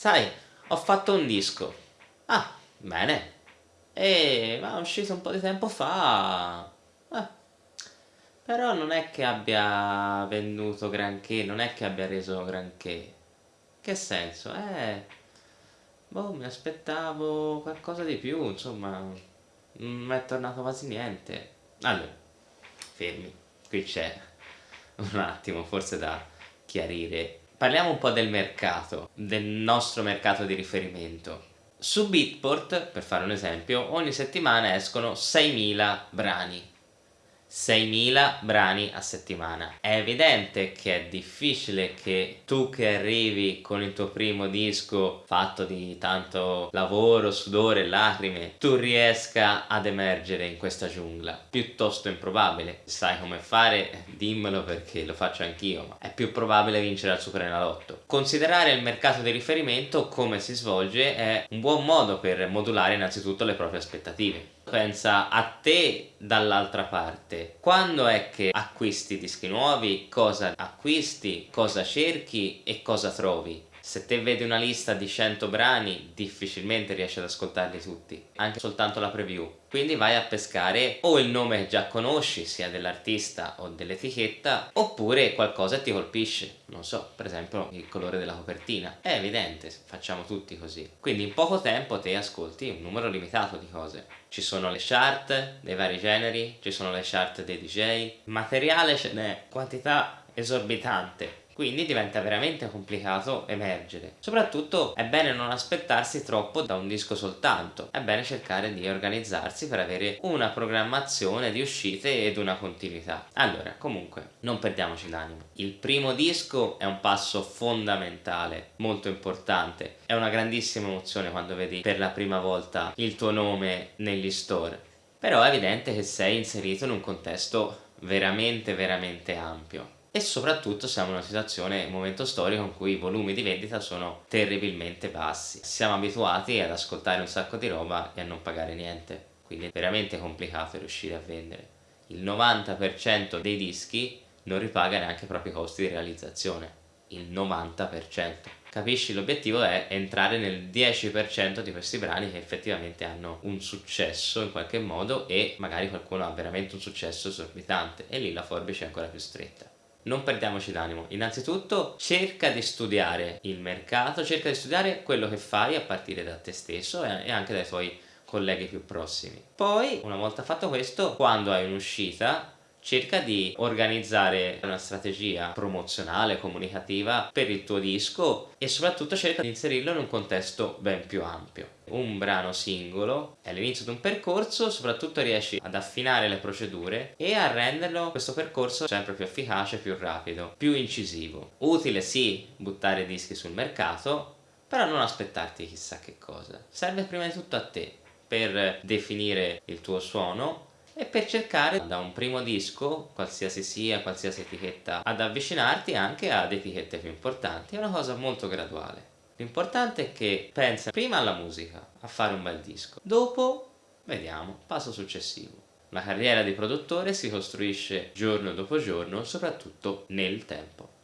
sai, ho fatto un disco. Ah, bene. E ma è uscito un po' di tempo fa. Eh. Però non è che abbia venduto granché, non è che abbia reso granché. Che senso? Eh, boh, mi aspettavo qualcosa di più, insomma, non è tornato quasi niente. Allora, fermi, qui c'è un attimo forse da chiarire. Parliamo un po' del mercato, del nostro mercato di riferimento. Su Beatport, per fare un esempio, ogni settimana escono 6.000 brani 6.000 brani a settimana. È evidente che è difficile che tu che arrivi con il tuo primo disco fatto di tanto lavoro, sudore lacrime, tu riesca ad emergere in questa giungla. Piuttosto improbabile. Sai come fare? Dimmelo perché lo faccio anch'io, ma è più probabile vincere al Superenalotto. Considerare il mercato di riferimento come si svolge è un buon modo per modulare innanzitutto le proprie aspettative pensa a te dall'altra parte quando è che acquisti dischi nuovi? Cosa acquisti? Cosa cerchi? E cosa trovi se te vedi una lista di 100 brani difficilmente riesci ad ascoltarli tutti anche soltanto la preview. Quindi vai a pescare o il nome che già conosci sia dell'artista o dell'etichetta oppure qualcosa ti colpisce non so per esempio il colore della copertina. È evidente facciamo tutti così. Quindi in poco tempo te ascolti un numero limitato di cose. Ci sono le chart dei vari generi ci sono le chart dei DJ materiale ce n'è quantità esorbitante quindi diventa veramente complicato emergere. Soprattutto è bene non aspettarsi troppo da un disco soltanto, è bene cercare di organizzarsi per avere una programmazione di uscite ed una continuità. Allora, comunque, non perdiamoci l'animo. Il primo disco è un passo fondamentale, molto importante, è una grandissima emozione quando vedi per la prima volta il tuo nome negli store. Però è evidente che sei inserito in un contesto veramente veramente ampio e soprattutto siamo in una situazione, un momento storico in cui i volumi di vendita sono terribilmente bassi. Siamo abituati ad ascoltare un sacco di roba e a non pagare niente, quindi è veramente complicato riuscire a vendere. Il 90% dei dischi non ripaga neanche i propri costi di realizzazione, il 90%. Capisci? L'obiettivo è entrare nel 10% di questi brani che effettivamente hanno un successo in qualche modo e magari qualcuno ha veramente un successo esorbitante e lì la forbice è ancora più stretta non perdiamoci d'animo. Innanzitutto cerca di studiare il mercato cerca di studiare quello che fai a partire da te stesso e anche dai tuoi colleghi più prossimi. Poi una volta fatto questo quando hai un'uscita cerca di organizzare una strategia promozionale, comunicativa per il tuo disco e soprattutto cerca di inserirlo in un contesto ben più ampio. Un brano singolo è l'inizio di un percorso, soprattutto riesci ad affinare le procedure e a renderlo questo percorso sempre più efficace, più rapido, più incisivo. Utile sì buttare dischi sul mercato, però non aspettarti chissà che cosa. Serve prima di tutto a te per definire il tuo suono e per cercare da un primo disco, qualsiasi sia, qualsiasi etichetta, ad avvicinarti anche ad etichette più importanti. È una cosa molto graduale. L'importante è che pensa prima alla musica, a fare un bel disco. Dopo, vediamo, passo successivo. La carriera di produttore si costruisce giorno dopo giorno, soprattutto nel tempo.